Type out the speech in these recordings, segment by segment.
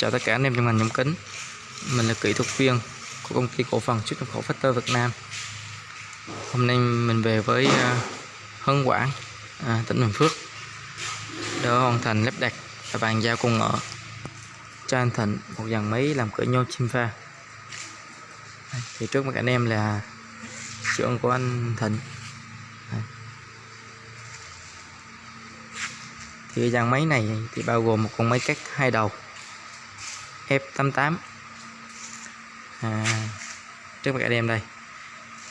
Chào tất cả anh em trong ngành nhôm kính. Mình là kỹ thuật viên của công ty cổ phần xuất nhập khẩu Factor Việt Nam. Hôm nay mình về với à, uh, Hân Quảng, à, tỉnh Bình Phước Để hoàn thành lắp đặt và bàn giao công nghệ cho anh Thịnh một dàn máy làm cửa nhôm chim pha. Thì trước mặt anh em là xưởng của anh Thịnh. Thì dàn máy này thì bao gồm một con máy cắt hai đầu. F88 à, trước mặt em đây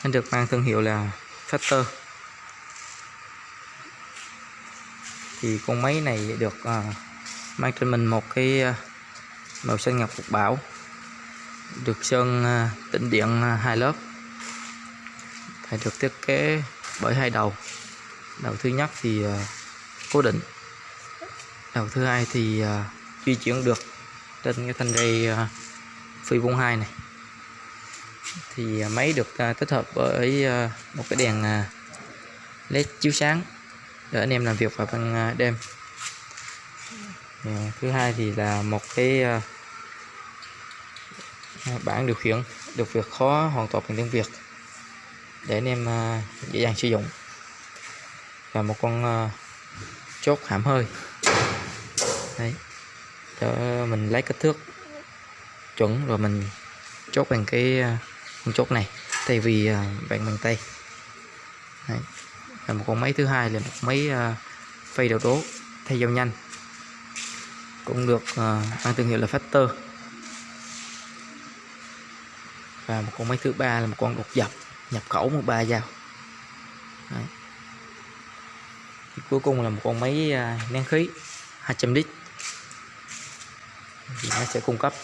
nó được mang thương hiệu là Factor. Thì con máy này được à, mang trên mình một cái à, màu xanh ngọc phục bảo được sơn à, tĩnh điện à, hai lớp. Phải được thiết kế bởi hai đầu. Đầu thứ nhất thì à, cố định đầu thứ hai thì à, di chuyển được trên cái thanh dây phi vuông 42 này. Thì ờ, máy được ờ, tích hợp với ờ, một cái đèn led chiếu sáng để anh em làm việc vào ban đêm. Thứ hai thì là một cái bảng điều khiển được việc khó hoàn toàn bằng tiếng Việt để anh em dễ dàng sử dụng. Và một con chốt hãm hơi. Đấy cho mình lấy kích thước chuẩn rồi mình chốt bằng cái à, con chốt này thay vì à, bạn bằng tay. Đấy. và một con máy thứ hai là một máy uh, phay đầu đố thay dao nhanh. Cũng được uh, mang thương hiệu là Factor. Và một con máy thứ ba là một con đột dập nhập khẩu một ba dao. Đấy. cuối cùng là một con máy uh, nén khí 200 lít thì nó sẽ cung cấp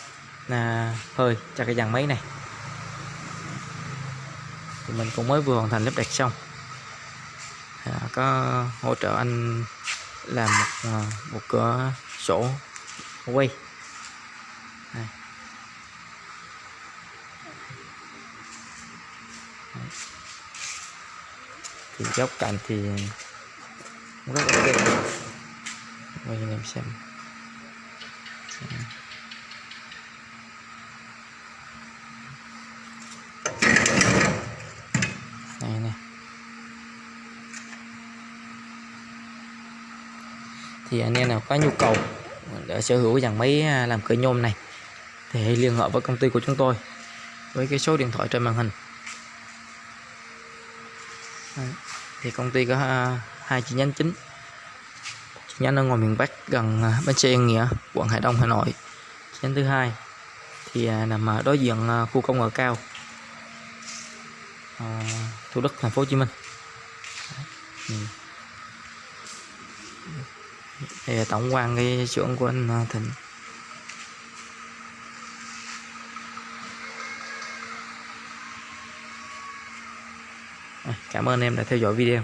à, hơi cho cái dàn máy này. Thì mình cũng mới vừa hoàn thành lắp đặt xong. À, có hỗ trợ anh làm một à, một cửa sổ quay. Thì góc cạnh thì rất ok quay cho em xem này này. Thì anh em nào có nhu cầu để sở hữu dàn máy à, làm cửa nhôm này, thì hãy liên hệ với công ty của chúng tôi với cái số điện thoại trên màn hình. Thì công ty có à, hai chi nhánh chính chi nhánh ở ngoài miền Bắc gần à, bến xe Yên Nghĩa, quận Hải Đông, Hà Nội. Chi nhánh thứ hai thì à, nằm ở đối diện à, khu công nghệ cao Thủ Đức, thành phố Hồ Chí Minh. Đây là tổng quan cái xưởng của anh Thịnh. Cảm ơn em đã theo dõi video.